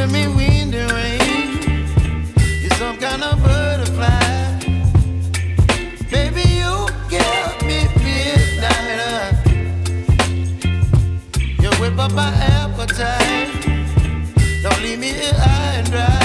giving me wind and rain. You're some kind of butterfly. Baby, you give me midnight. You whip up my appetite. Don't leave me here high and dry.